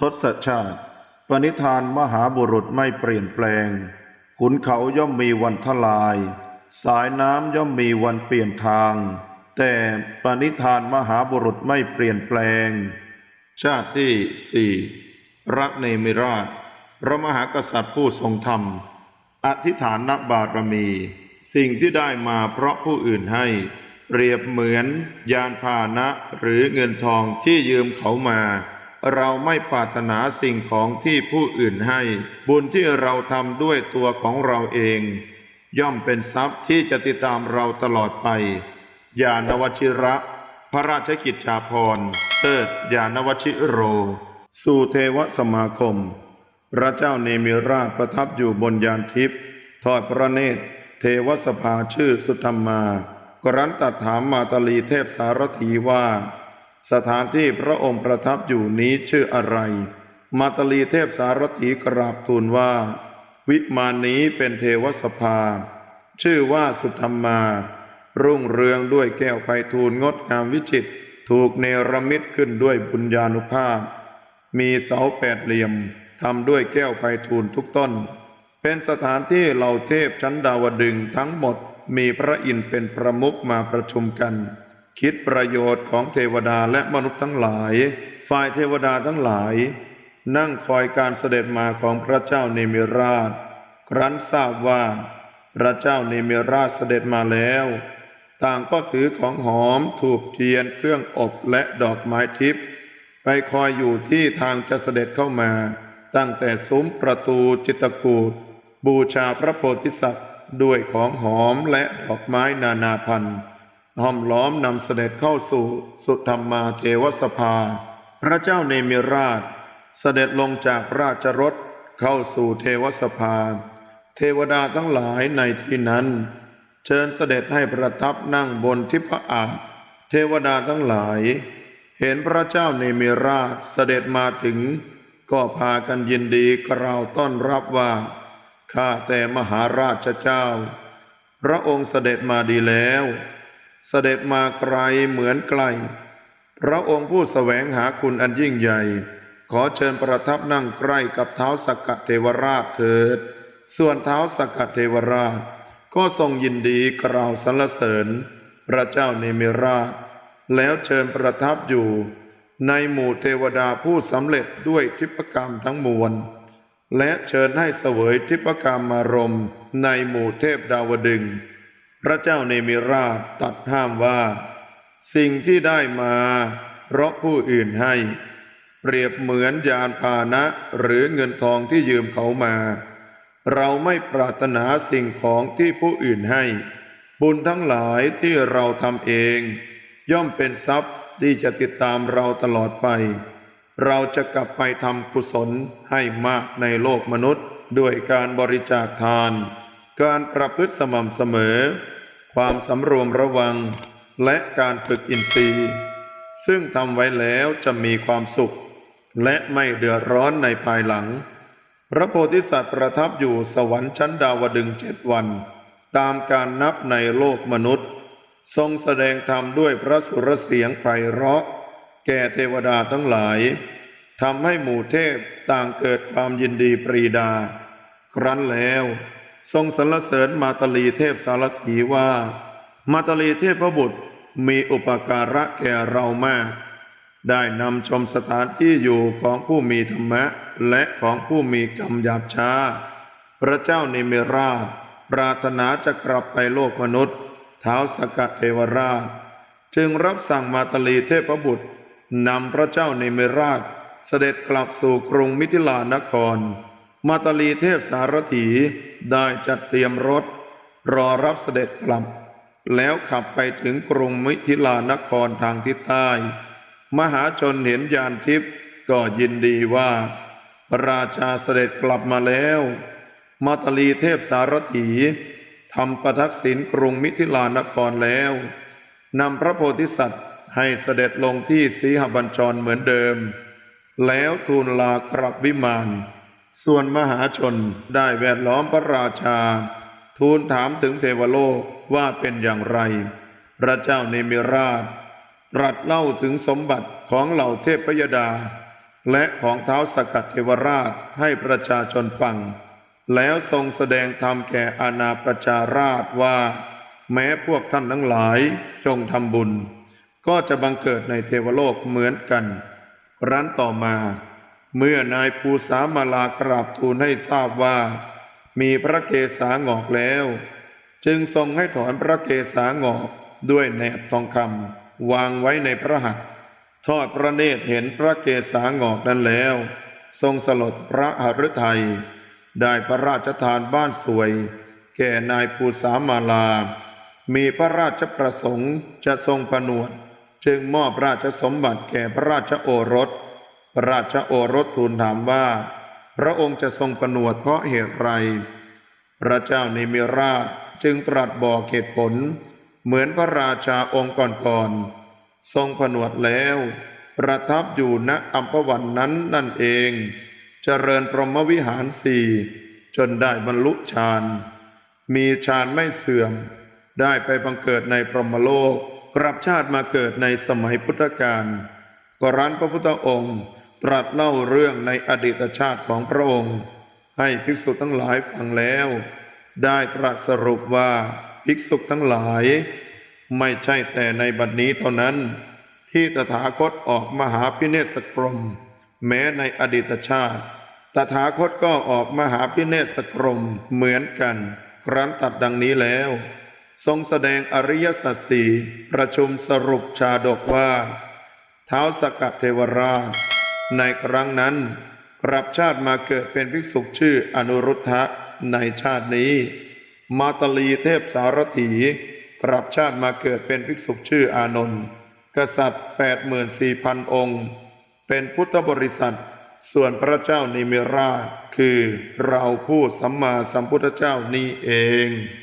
ทศชาติ ปณิธานมหาบุรุษไม่เปลี่ยนแปลง ขุนเขาย่อมมีวันทลาย สายน้ำย่อมมีวันเปลี่ยนทาง แต่ปณิธานมหาบุรุษไม่เปลี่ยนแปลง ชาติที่สี่รักเนมิราช พระมหากษัตริย์ผู้ทรงธรรม อธิษฐานนบารมี สิ่งที่ได้มาเพราะผู้อื่นให้ เปรียบเหมือนยานพาหนะหรือเงินทองที่ยืมเขามา เราไม่ปรารถนาสิ่งของที่ผู้อื่นให้ บุญที่เราทำด้วยตัวของเราเอง ย่อมเป็นทรัพย์ที่จะติดตามเราตลอดไปยานวชิระ พระราชกิจจาภรณ์เติดยานวชิโร สู่เทวสมาคม พระเจ้าเนมิราชประทับอยู่บนยานทิพย์ทอดพระเนตร เทวสภาชื่อสุธรรมา กรันตัดถามมาตาลีเทพสารถีว่า สถานที่พระองค์ประทับอยู่นี้ชื่ออะไร มาตลีเทพสารถีกราบทูลว่า วิมานนี้เป็นเทวสภา ชื่อว่าสุธรรมา รุ่งเรืองด้วยแก้วไพฑูรย์งดงามวิจิต ถูกเนรมิตขึ้นด้วยบุญญาณุภาพ มีเสาแปดเหลี่ยมทำด้วยแก้วไพฑูรย์ทุกต้น เป็นสถานที่เหล่าเทพชั้นดาวดึงทั้งหมดมีพระอินทร์เป็นประมุขมาประชุมกัน คิดประโยชน์ของเทวดาและมนุษย์ทั้งหลาย ฝ่ายเทวดาทั้งหลาย นั่งคอยการเสด็จมาของพระเจ้าเนมิราช ครั้นทราบว่า พระเจ้าเนมิราชเสด็จมาแล้ว ต่างก็ถือของหอมถูกเทียนเครื่องอบและดอกไม้ทิพย์ไปคอยอยู่ที่ทางจะเสด็จเข้ามา ตั้งแต่ซุ้มประตูจิตกูฏบูชาพระโพธิสัตว์ด้วยของหอมและดอกไม้นานาพันธุ์ ห้อมล้อมนำเสด็จเข้าสู่สุธรรมาเทวสภา พระเจ้าเนมิราช เสด็จลงจากราชรถเข้าสู่เทวสภา เทวดาทั้งหลายในที่นั้น เชิญเสด็จให้ประทับนั่งบนทิพอาจเทวดาทั้งหลาย เห็นพระเจ้าเนมิราชเสด็จมาถึง ก็พากันยินดีกล่าวต้อนรับว่าข้าแต่มหาราชเจ้า พระองค์เสด็จมาดีแล้ว เสด็จมาไกลเหมือนไกล พระองค์ผู้แสวงหาคุณอันยิ่งใหญ่ ขอเชิญประทับนั่งใกล้กับเท้าสกกัดเทวราชเถิด ส่วนเท้าสกกัดเทวราช ก็ทรงยินดีกล่าวสรรเสริญ พระเจ้าเนมิราช แล้วเชิญประทับอยู่ ในหมู่เทวดาผู้สำเร็จด้วยทิพกรรมทั้งมวล และเชิญให้เสวยทิพกรรมมารมในหมู่เทพดาวดึงส์ พระเจ้าเนมิราชตัดห้ามว่า สิ่งที่ได้มาเพราะผู้อื่นให้ เปรียบเหมือนยานพาหนะหรือเงินทองที่ยืมเขามา เราไม่ปรารถนาสิ่งของที่ผู้อื่นให้ บุญทั้งหลายที่เราทำเอง ย่อมเป็นทรัพย์ที่จะติดตามเราตลอดไป เราจะกลับไปทำกุศลให้มากในโลกมนุษย์ด้วยการบริจาคทาน การประพฤติสม่ำเสมอ ความสำรวมระวัง และการฝึกอินทรีย์ ซึ่งทำไว้แล้วจะมีความสุข และไม่เดือดร้อนในภายหลัง พระโพธิสัตว์ประทับอยู่สวรรค์ชั้นดาวดึงส์เจ็ดวัน ตามการนับในโลกมนุษย์ ทรงแสดงธรรมด้วยพระสุรเสียงไพเราะ แก่เทวดาทั้งหลายทำให้หมู่เทพต่างเกิดความยินดีปรีดา ครั้นแล้ว ทรงสรรเสริญมาตลีเทพสารถีว่า มาตลีเทพบุตรมีอุปการะแก่เรามาก ได้นำชมสถานที่อยู่ของผู้มีธรรมะ และของผู้มีกรรมหยาบช้า พระเจ้าเนมิราช ปรารถนาจะกลับไปโลกมนุษย์เท้าสกัดเทวราช จึงรับสั่งมาตลีเทพบุตรนำพระเจ้าเนมิราชเสด็จกลับสู่กรุงมิถิลานคร มาตลีเทพสารถีได้จัดเตรียมรถ รอรับเสด็จกลับ แล้วขับไปถึงกรุงมิถิลานครทางทิศใต้ มหาชนเห็นยานทิพย์ก็ยินดีว่าพระราชาเสด็จกลับมาแล้ว มาตลีเทพสารถีทำประทักษิณกรุงมิถิลานครแล้วนำพระโพธิสัตว์ให้เสด็จลงที่สีหบัญชรเหมือนเดิม แล้วทูลลากลับวิมาน ส่วนมหาชนได้แวดล้อมพระราชา ทูลถามถึงเทวโลกว่าเป็นอย่างไร พระเจ้าเนมิราชตรัสเล่าถึงสมบัติของเหล่าเทพยดา และของเท้าสกัดเทวราชให้ประชาชนฟัง แล้วทรงแสดงธรรมแก่อาณาประชาราชว่า แม้พวกท่านทั้งหลายจงทำบุญ ก็จะบังเกิดในเทวโลกเหมือนกัน ครั้นต่อมา เมื่อนายภูสามาลากราบทูลให้ทราบว่า มีพระเกศางอกแล้ว จึงทรงให้ถอนพระเกศางอกด้วยแหนบทองคำวางไว้ในพระหัตถ์ทอดพระเนตรเห็นพระเกศางอกนั้นแล้ว ทรงสลดพระหฤทัย ได้พระราชทานบ้านสวย แก่นายภูสามาลา มีพระราชประสงค์จะทรงผนวด จึงมอบราชสมบัติแก่พระราชโอรส พระราชโอรสทูลถามว่า พระองค์จะทรงผนวดเพราะเหตุไร พระเจ้านิมิราชจึงตรัสบอกเหตุผล เหมือนพระราชาองค์ก่อนๆทรงผนวดแล้ว ประทับอยู่ณอัมพวันนั้นนั่นเองเจริญพรหมวิหารสี่จนได้บรรลุฌานมีฌานไม่เสื่อม ได้ไปบังเกิดในพรหมโลกกลับชาติมาเกิดในสมัยพุทธกาลกรันพระพุทธองค์ ตรัสเล่าเรื่องในอดีตชาติของพระองค์ ให้ภิกษุทั้งหลายฟังแล้ว ได้ตรัสสรุปว่าภิกษุทั้งหลาย ไม่ใช่แต่ในบัดนี้เท่านั้น ที่ตถาคตออกมหาพิเนศกรม แม้ในอดีตชาติ ตถาคตก็ออกมหาพิเนศกรมเหมือนกัน ครั้นตัดดังนี้แล้ว ทรงแสดงอริยสัจสี่ประชุมสรุปชาดกว่า เท้าสกัดเทวราช ในครั้งนั้นกลับชาติมาเกิดเป็นภิกษุชื่ออนุรุทธะในชาตินี้ มาตลีเทพสารถีกลับชาติมาเกิดเป็นภิกษุชื่ออานนท์กษัตริย์แปดหมื่นสี่พันองค์ เป็นพุทธบริษัท ส่วนพระเจ้านิมิราชคือเราผู้สัมมาสัมพุทธเจ้านี้เอง